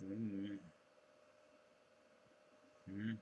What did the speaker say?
嗯嗯。